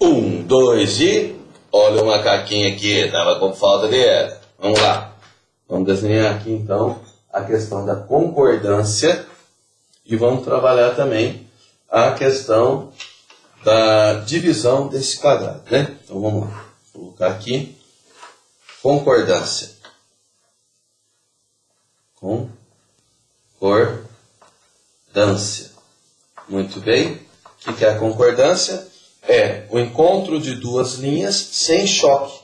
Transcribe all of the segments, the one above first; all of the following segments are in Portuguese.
Um, dois e. Olha o macaquinho aqui, tava com falta de. Vamos lá. Vamos desenhar aqui então a questão da concordância e vamos trabalhar também a questão da divisão desse quadrado, né? Então vamos lá. Colocar aqui concordância. Concordância. Muito bem. O que é a concordância? É o encontro de duas linhas sem choque.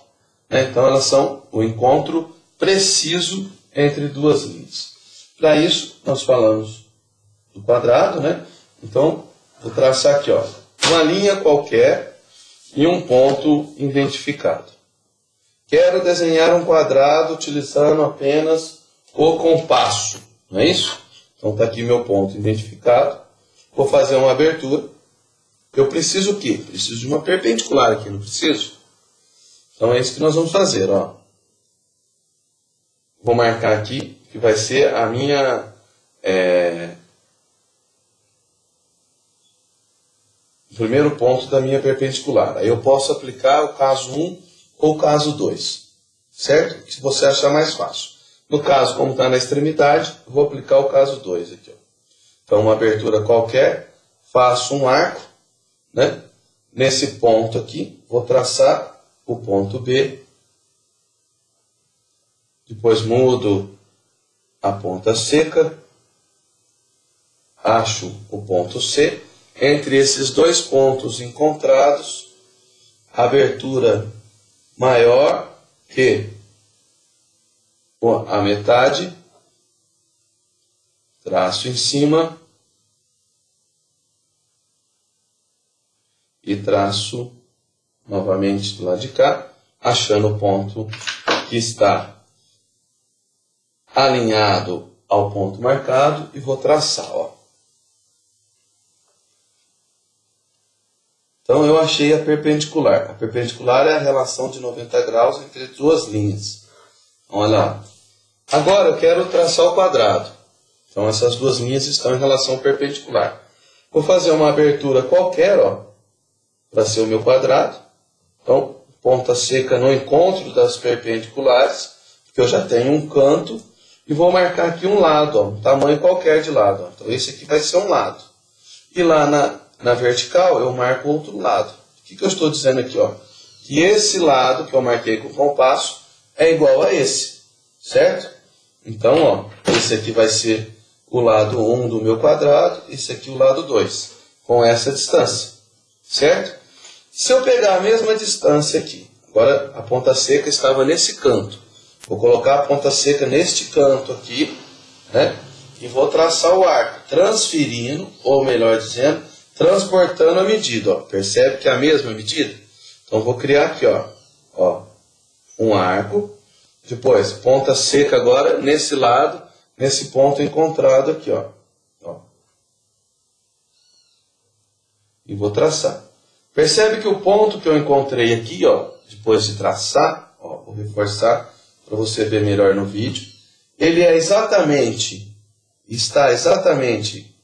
Né? Então elas são o encontro preciso entre duas linhas. Para isso, nós falamos do quadrado, né? Então, vou traçar aqui, ó, uma linha qualquer e um ponto identificado. Quero desenhar um quadrado utilizando apenas o compasso, não é isso? Então está aqui meu ponto identificado. Vou fazer uma abertura. Eu preciso o quê? Preciso de uma perpendicular aqui, não preciso? Então é isso que nós vamos fazer, ó. Vou marcar aqui que vai ser a minha é, o primeiro ponto da minha perpendicular. Aí eu posso aplicar o caso 1 ou o caso 2, certo? Se você achar mais fácil. No caso, como está na extremidade, vou aplicar o caso 2 aqui. Ó. Então, uma abertura qualquer, faço um arco, né? Nesse ponto aqui, vou traçar o ponto B. Depois mudo a ponta seca, acho o ponto C. Entre esses dois pontos encontrados, abertura maior que a metade, traço em cima e traço novamente do lado de cá, achando o ponto que está alinhado ao ponto marcado e vou traçar, ó. Então eu achei a perpendicular. A perpendicular é a relação de 90 graus entre duas linhas. Olha lá. Agora eu quero traçar o quadrado. Então essas duas linhas estão em relação perpendicular. Vou fazer uma abertura qualquer, ó, para ser o meu quadrado. Então, ponta seca no encontro das perpendiculares, porque eu já tenho um canto, e vou marcar aqui um lado, ó, um tamanho qualquer de lado. Ó. Então esse aqui vai ser um lado. E lá na, na vertical eu marco outro lado. O que, que eu estou dizendo aqui? Ó? Que esse lado que eu marquei com o compasso é igual a esse, certo? Então, ó, esse aqui vai ser o lado 1 do meu quadrado, esse aqui o lado 2, com essa distância, certo? Se eu pegar a mesma distância aqui, agora a ponta seca estava nesse canto, vou colocar a ponta seca neste canto aqui, né? E vou traçar o arco, transferindo, ou melhor dizendo, transportando a medida, ó. Percebe que é a mesma medida? Então vou criar aqui, ó, ó, um arco depois, ponta seca agora nesse lado, nesse ponto encontrado aqui, ó. ó. E vou traçar. Percebe que o ponto que eu encontrei aqui, ó, depois de traçar, ó, vou reforçar para você ver melhor no vídeo, ele é exatamente, está exatamente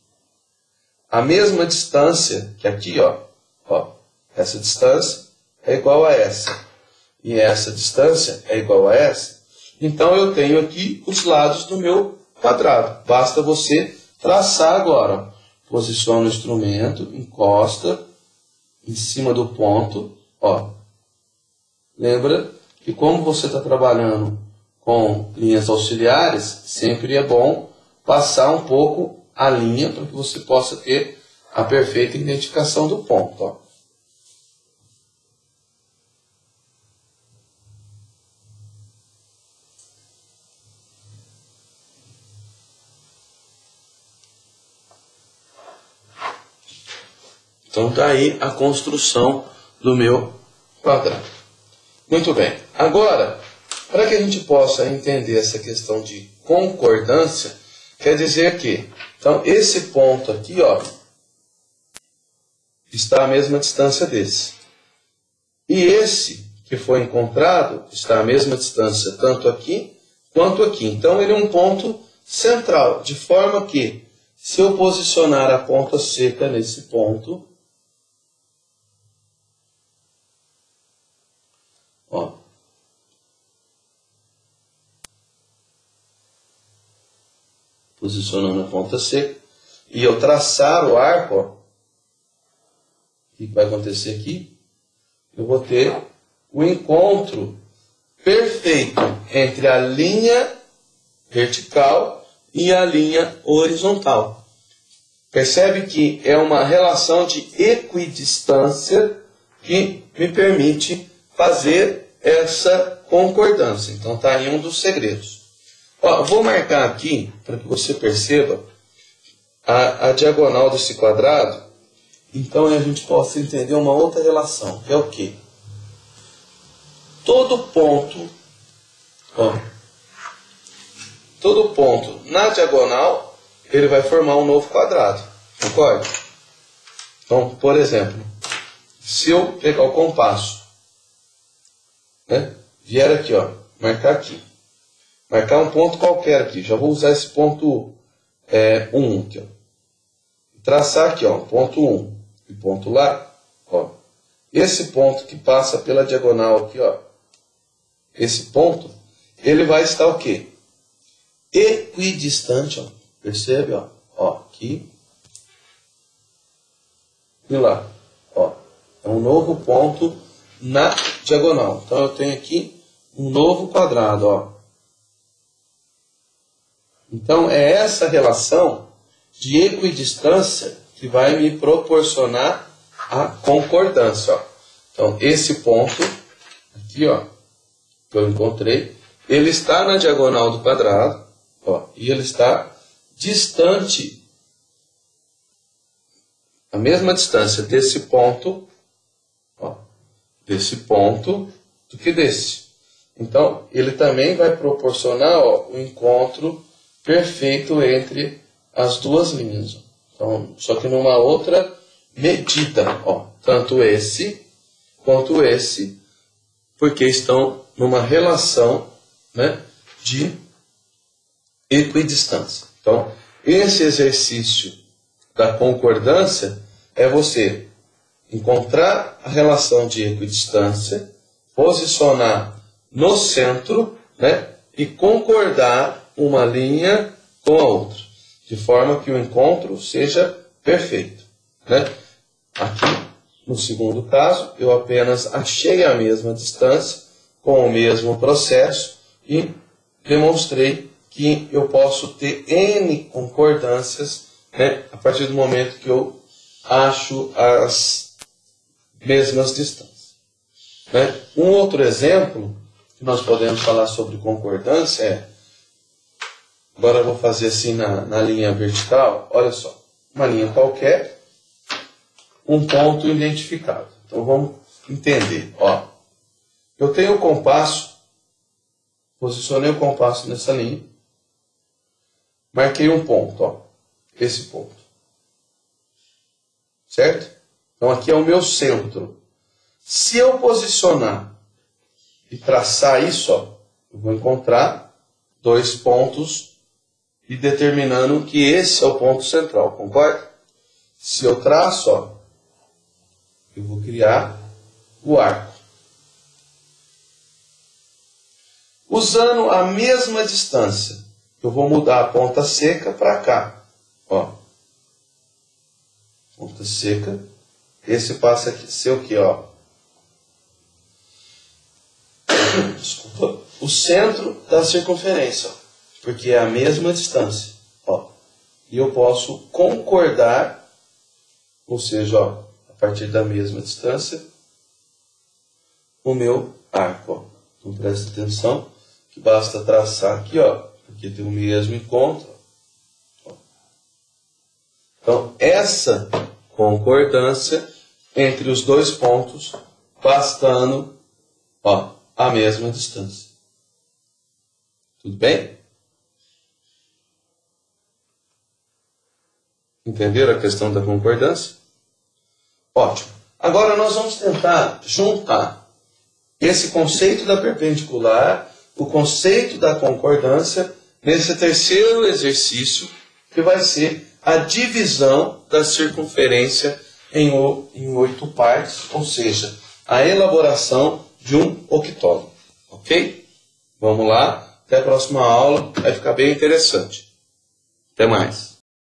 a mesma distância que aqui, ó, ó, essa distância é igual a essa e essa distância é igual a essa, então eu tenho aqui os lados do meu quadrado. Basta você traçar agora. Posiciona o instrumento, encosta em cima do ponto. Ó. Lembra que como você está trabalhando com linhas auxiliares, sempre é bom passar um pouco a linha para que você possa ter a perfeita identificação do ponto. Ó. Então está aí a construção do meu quadrado. Muito bem. Agora, para que a gente possa entender essa questão de concordância, quer dizer que, então, esse ponto aqui, ó, está à mesma distância desse. E esse que foi encontrado está à mesma distância, tanto aqui quanto aqui. Então, ele é um ponto central, de forma que, se eu posicionar a ponta seca nesse ponto, Ó. Posicionando a ponta seca. E eu traçar o arco, ó. O que vai acontecer aqui? Eu vou ter o encontro perfeito entre a linha vertical e a linha horizontal. Percebe que é uma relação de equidistância que me permite fazer essa concordância. Então está aí um dos segredos. Ó, vou marcar aqui para que você perceba a, a, diagonal desse quadrado. Então a gente possa entender uma outra relação, que é o que? Todo ponto, ó, todo ponto na diagonal ele vai formar um novo quadrado. Concorda? Então, por exemplo, se eu pegar o compasso, né, aqui, ó, marcar aqui, marcar um ponto qualquer aqui, já vou usar esse ponto 1 é, um aqui, ó, traçar aqui, ó, ponto 1 um, e ponto lá, ó, esse ponto que passa pela diagonal aqui, ó, esse ponto, ele vai estar o quê? Equidistante, ó, Percebe, ó? Ó, aqui. E lá. Ó. É um novo ponto na diagonal. Então eu tenho aqui um novo quadrado, ó. Então é essa relação de equidistância que vai me proporcionar a concordância, ó. Então esse ponto aqui, ó, que eu encontrei, ele está na diagonal do quadrado, ó, e ele está distante, a mesma distância desse ponto, ó, desse ponto, do que desse. Então, ele também vai proporcionar ó, o encontro perfeito entre as duas linhas. Então, só que numa outra medida, ó, tanto esse quanto esse, porque estão numa relação né, de equidistância. Então, esse exercício da concordância é você encontrar a relação de equidistância, posicionar no centro né, e concordar uma linha com a outra, de forma que o encontro seja perfeito. Né? Aqui, no segundo caso, eu apenas achei a mesma distância com o mesmo processo e demonstrei que eu posso ter N concordâncias né, a partir do momento que eu acho as mesmas distâncias. Né? Um outro exemplo que nós podemos falar sobre concordância é, agora eu vou fazer assim na, na linha vertical, olha só, uma linha qualquer, um ponto identificado. Então vamos entender. Ó, eu tenho o compasso, posicionei o compasso nessa linha, Marquei um ponto, ó. Esse ponto. Certo? Então aqui é o meu centro. Se eu posicionar e traçar isso, ó, eu vou encontrar dois pontos e determinando que esse é o ponto central, concorda? Se eu traço, ó, eu vou criar o arco. Usando a mesma distância eu vou mudar a ponta seca para cá. Ó. Ponta seca. Esse passa a ser o que? Ó. Desculpa. O centro da circunferência. Ó, porque é a mesma distância. Ó. E eu posso concordar, ou seja, ó, a partir da mesma distância, o meu arco. Ó. Então presta atenção que basta traçar aqui, ó, porque tem o mesmo encontro. Então, essa concordância entre os dois pontos, bastando ó, a mesma distância. Tudo bem? Entenderam a questão da concordância? Ótimo. Agora nós vamos tentar juntar esse conceito da perpendicular, o conceito da concordância nesse terceiro exercício, que vai ser a divisão da circunferência em, oito partes, ou seja, a elaboração de um octógono. Ok? Vamos lá. Até a próxima aula. Vai ficar bem interessante. Até mais.